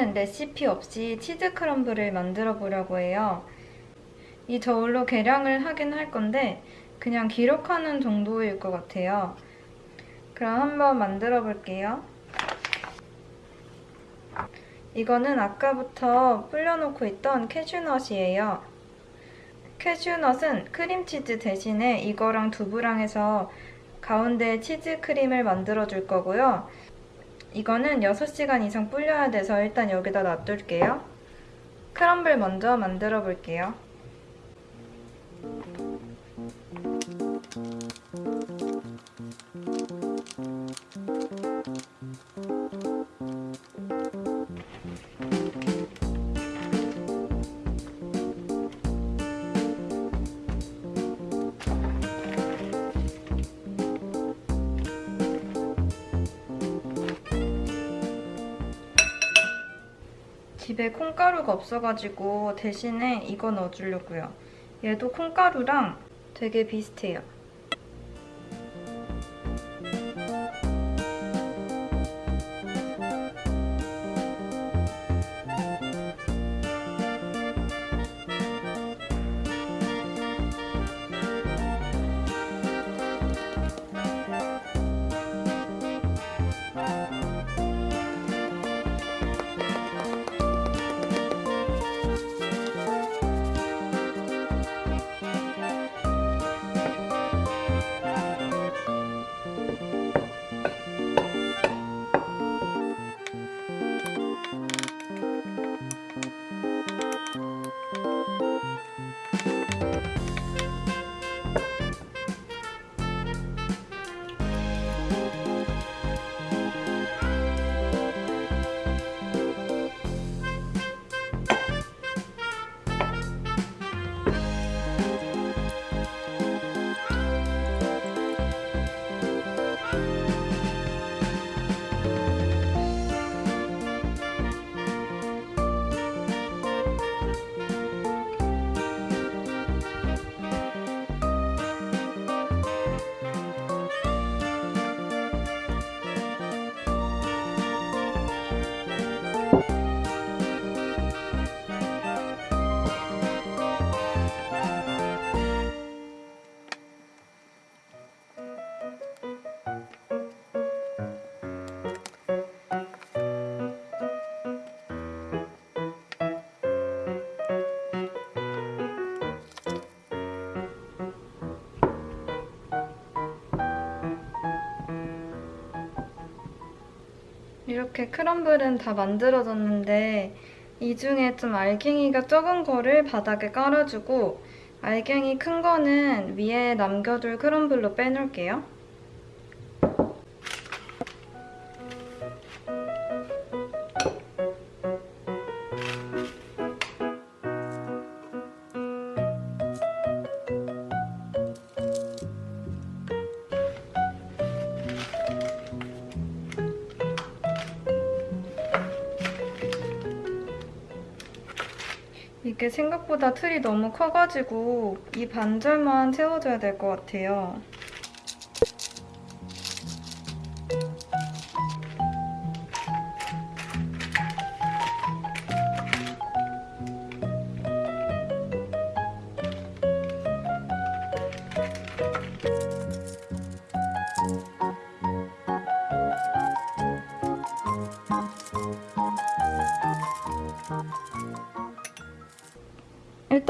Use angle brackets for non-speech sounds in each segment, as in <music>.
오늘은 레시피 없이 치즈 crumble을 만들어 보려고 해요. 이 저울로 계량을 하긴 할 건데 그냥 기록하는 정도일 것 같아요. 그럼 한번 만들어 볼게요. 이거는 아까부터 불려놓고 있던 캐슈넛이에요. 캐슈넛은 크림치즈 대신에 이거랑 두부랑 해서 가운데 치즈 크림을 만들어 줄 거고요. 이거는 6시간 이상 불려야 돼서 일단 여기다 놔둘게요. 크럼블 먼저 만들어 볼게요. 집에 콩가루가 없어가지고 대신에 이거 넣어주려고요. 얘도 콩가루랑 되게 비슷해요. えっ? 이렇게 크럼블은 다 만들어졌는데 이 중에 좀 알갱이가 적은 거를 바닥에 깔아주고 알갱이 큰 거는 위에 남겨둘 크럼블로 빼놓을게요. 이게 생각보다 틀이 너무 커가지고 이 반절만 채워줘야 될 것 같아요.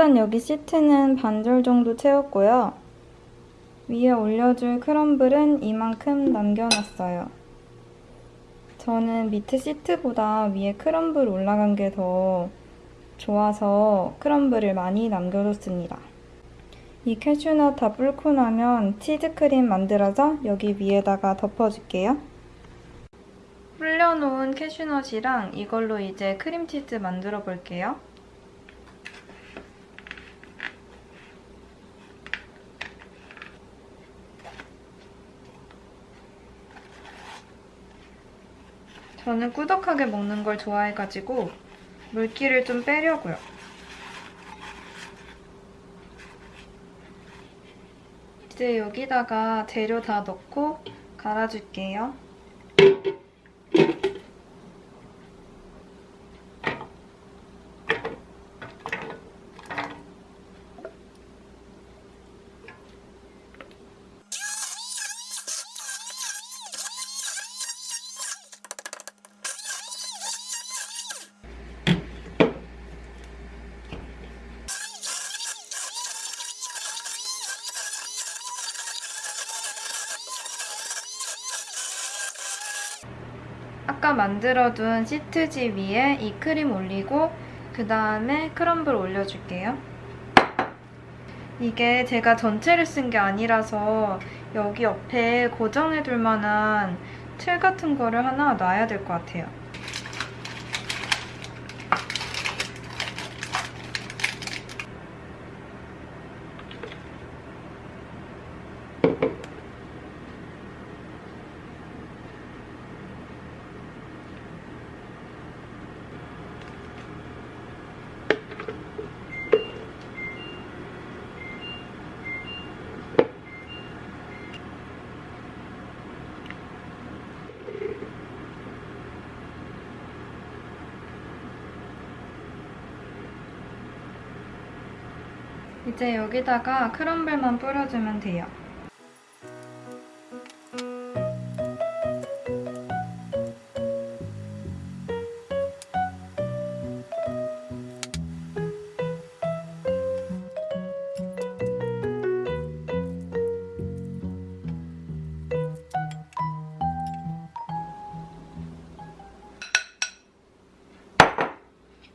일단 여기 시트는 반절 정도 채웠고요. 위에 올려줄 crumble은 이만큼 남겨놨어요. 저는 밑에 시트보다 위에 crumble 올라간 게 더 좋아서 crumble을 많이 남겨뒀습니다. 이 캐슈넛 다 불고 나면 치즈크림 만들어서 여기 위에다가 덮어줄게요. 불려놓은 캐슈넛이랑 이걸로 이제 크림치즈 만들어 볼게요. 저는 꾸덕하게 먹는 걸 좋아해가지고 물기를 좀 빼려고요. 이제 여기다가 재료 다 넣고 갈아줄게요. 아까 만들어둔 시트지 위에 이 크림 올리고 그 다음에 크럼블 올려줄게요. 이게 제가 전체를 쓴 게 아니라서 여기 옆에 고정해둘 만한 틀 같은 거를 하나 놔야 될 것 같아요. 이제 여기다가 크럼블만 뿌려주면 돼요.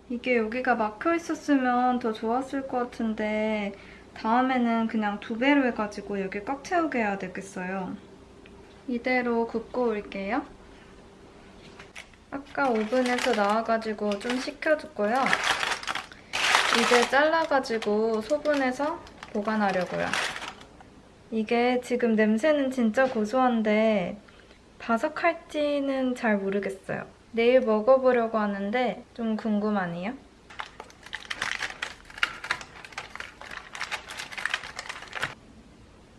이게 여기가 막혀 있었으면 더 좋았을 것 같은데 다음에는 그냥 두 배로 해가지고 여기 꽉 채우게 해야 되겠어요. 이대로 굽고 올게요. 아까 오븐에서 나와가지고 좀 식혀뒀고요. 이제 잘라가지고 소분해서 보관하려고요. 이게 지금 냄새는 진짜 고소한데 바삭할지는 잘 모르겠어요. 내일 먹어보려고 하는데 좀 궁금하네요.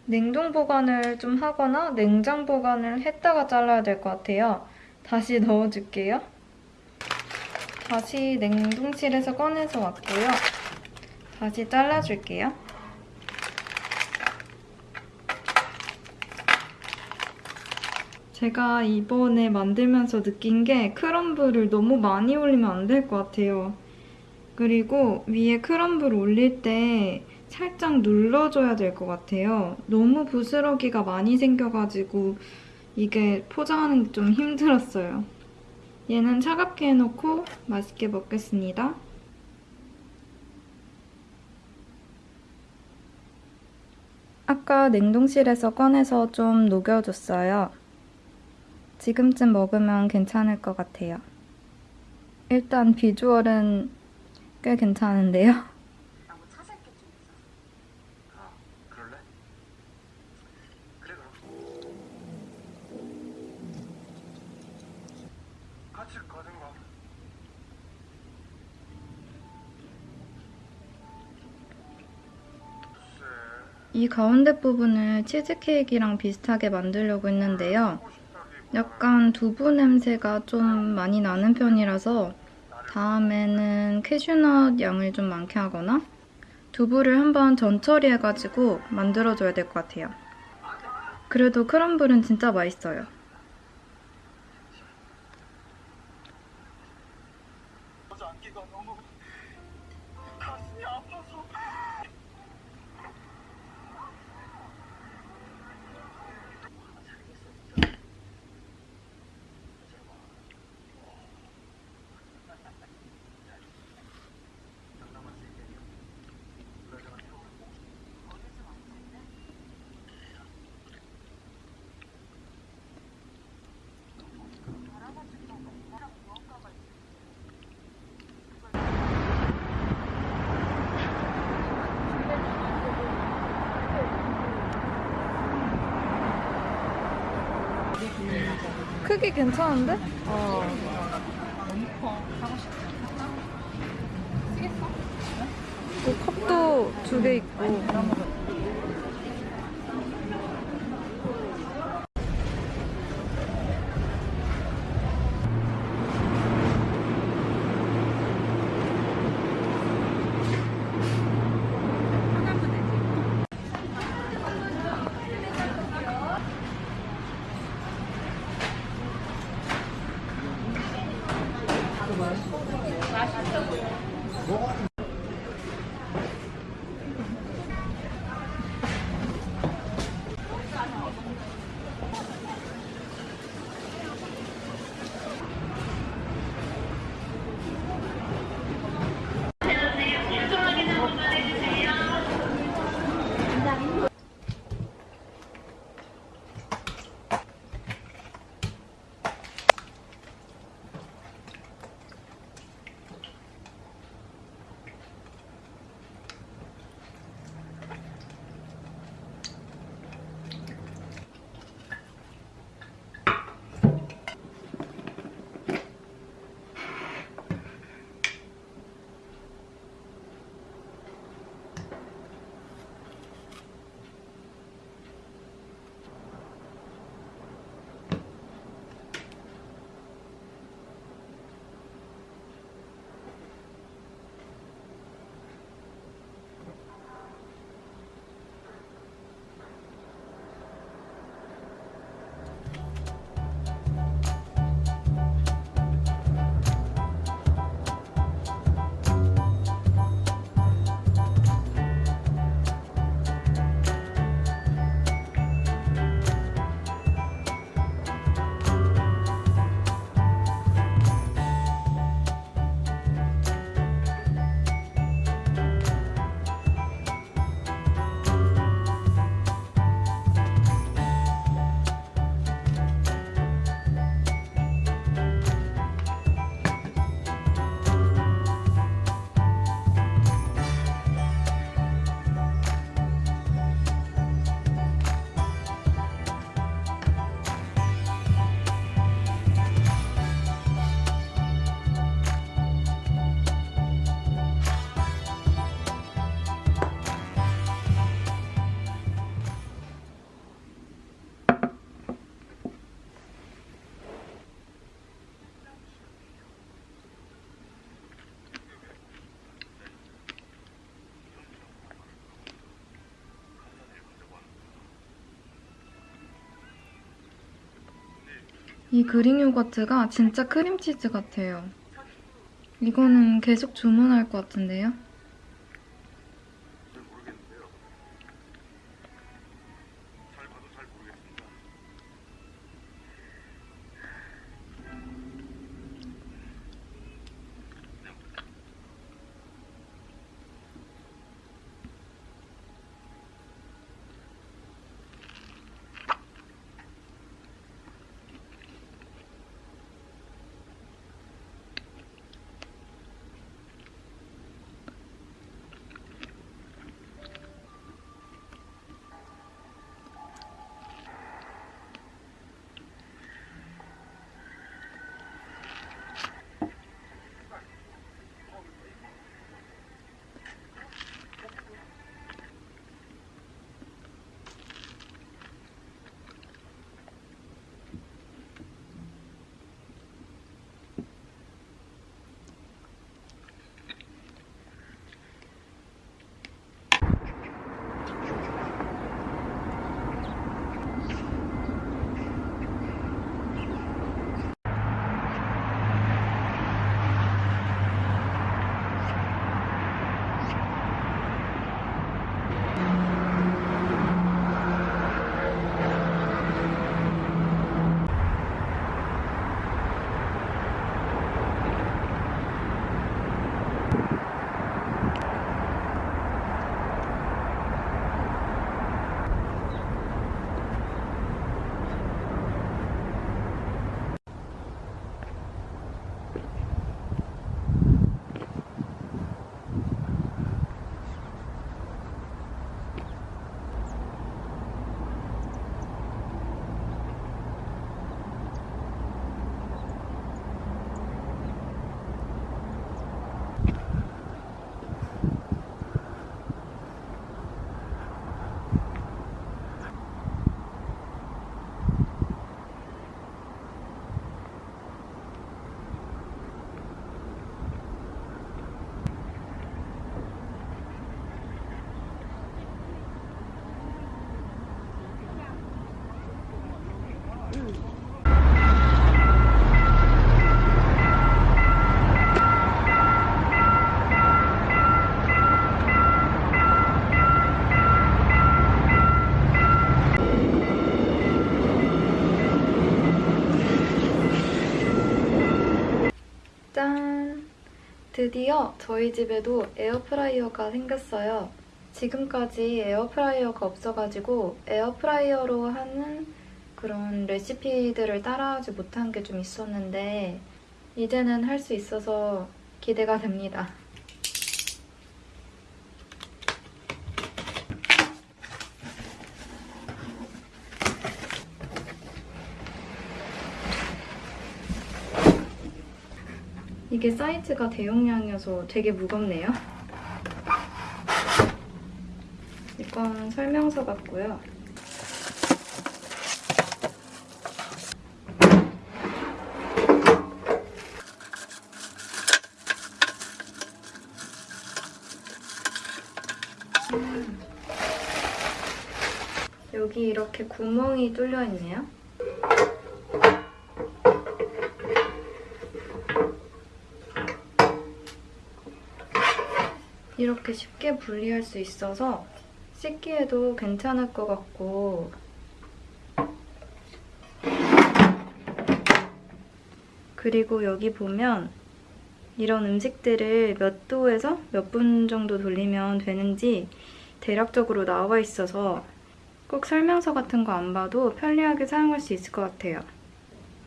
냉동 보관을 좀 하거나 냉장 보관을 했다가 잘라야 될 것 같아요. 다시 <laughs> 넣어줄게요. 다시 냉동실에서 꺼내서 왔고요. 다시 잘라줄게요. 제가 이번에 만들면서 느낀 게 크럼블을 너무 많이 올리면 안 될 것 같아요. 그리고 위에 크럼블 올릴 때 살짝 눌러줘야 될 것 같아요. 너무 부스러기가 많이 생겨가지고 이게 포장하는 게 좀 힘들었어요. 얘는 차갑게 해놓고 맛있게 먹겠습니다. 아까 냉동실에서 꺼내서 좀 녹여줬어요. 지금쯤 먹으면 괜찮을 것 같아요. 일단 비주얼은 꽤 괜찮은데요. 아, 이 가운데 부분을 치즈케이크랑 비슷하게 만들려고 했는데요. 약간 두부 냄새가 좀 많이 나는 편이라서 다음에는 캐슈넛 양을 좀 많게 하거나 두부를 한번 전처리해가지고 만들어줘야 될 것 같아요. 그래도 크럼블은 진짜 맛있어요. 크기 괜찮은데? 어. 너무 커. 사고 싶다. 쓰겠어? 그 컵도 두 개 있고. 이 그릭 요거트가 진짜 크림치즈 같아요. 이거는 계속 주문할 것 같은데요? 드디어 저희 집에도 에어프라이어가 생겼어요. 지금까지 에어프라이어가 없어가지고 에어프라이어로 하는 그런 레시피들을 따라하지 못한 게 좀 있었는데 이제는 할 수 있어서 기대가 됩니다. 이게 사이즈가 대용량이어서 되게 무겁네요. 이건 설명서 같고요. 여기 이렇게 구멍이 뚫려 있네요. 이렇게 쉽게 분리할 수 있어서 씻기에도 괜찮을 것 같고 그리고 여기 보면 이런 음식들을 몇 도에서 몇 분 정도 돌리면 되는지 대략적으로 나와 있어서 꼭 설명서 같은 거 안 봐도 편리하게 사용할 수 있을 것 같아요.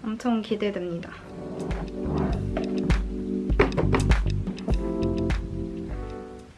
엄청 기대됩니다.